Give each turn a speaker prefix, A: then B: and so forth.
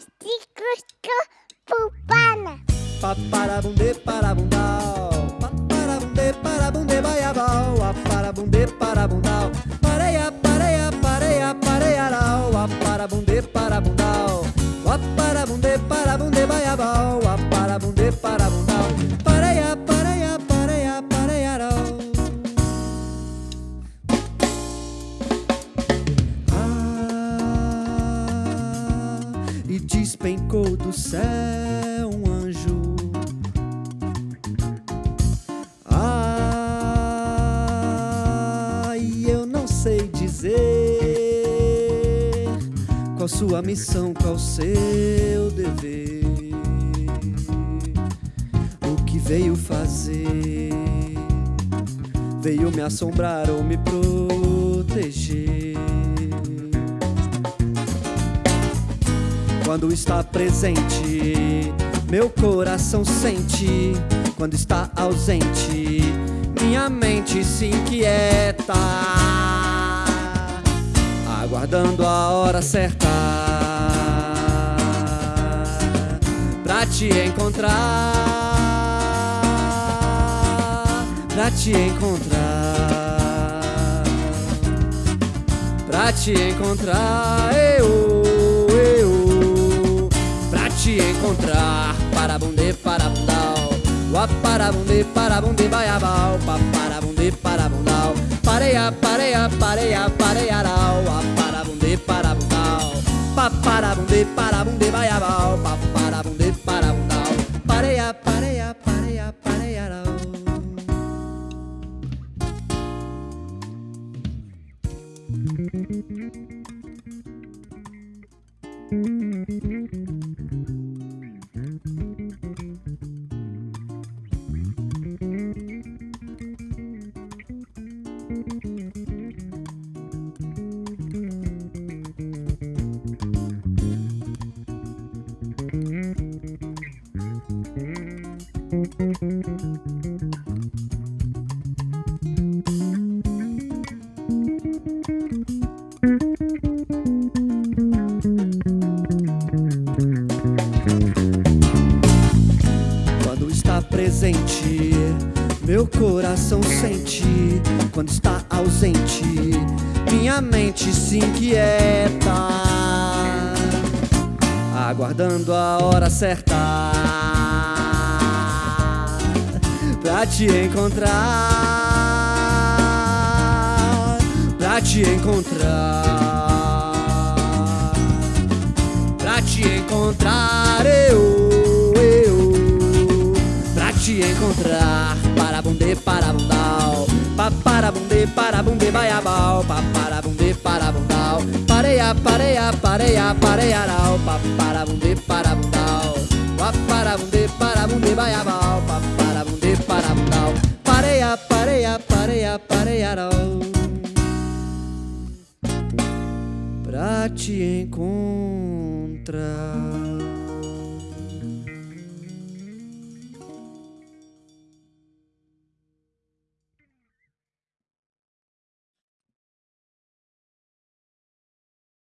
A: Ciclo Pupana.
B: Paparabundê, parabundal. Paparabundê, parabundê, baiabal. Aparabundê, parabundal. Despencou do céu um anjo. E eu não sei dizer qual sua missão, qual seu dever. O que veio fazer? Veio me assombrar ou me proteger? Quando está presente, meu coração sente. Quando está ausente, minha mente se inquieta. Aguardando a hora certa pra te encontrar. Pra te encontrar. Pra te encontrar. Eu, encontrar. Parabundê, parabundal. Guaparabundê, parabundê, baiabal. Paparabundê, parabundal. Pareia, pareia, pareia, pareiarau. Aparabundê, parabundal. Paparabundê, parabundê, baiabal. Paparabundê, parabundal. Pareia, pareia, pareia, pareiarau. Quando está presente, meu coração sente. Quando está ausente, minha mente se inquieta. Aguardando a hora certa pra te encontrar. Pra te encontrar. Pra te encontrar, eu, eu Pra te encontrar Parabundê, parabundal Paparabundê, parabundê, baiabal Paparabundê, parabundal Pareia, pareia, pareia, pareiarau Paparabundê, parabundal Paparabundê, parabundê, baiabal Pareia, pareia, pareiarau Pra te encontrar